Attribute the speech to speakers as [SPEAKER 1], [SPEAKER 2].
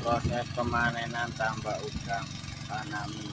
[SPEAKER 1] proses pemanenan tambak udang tanami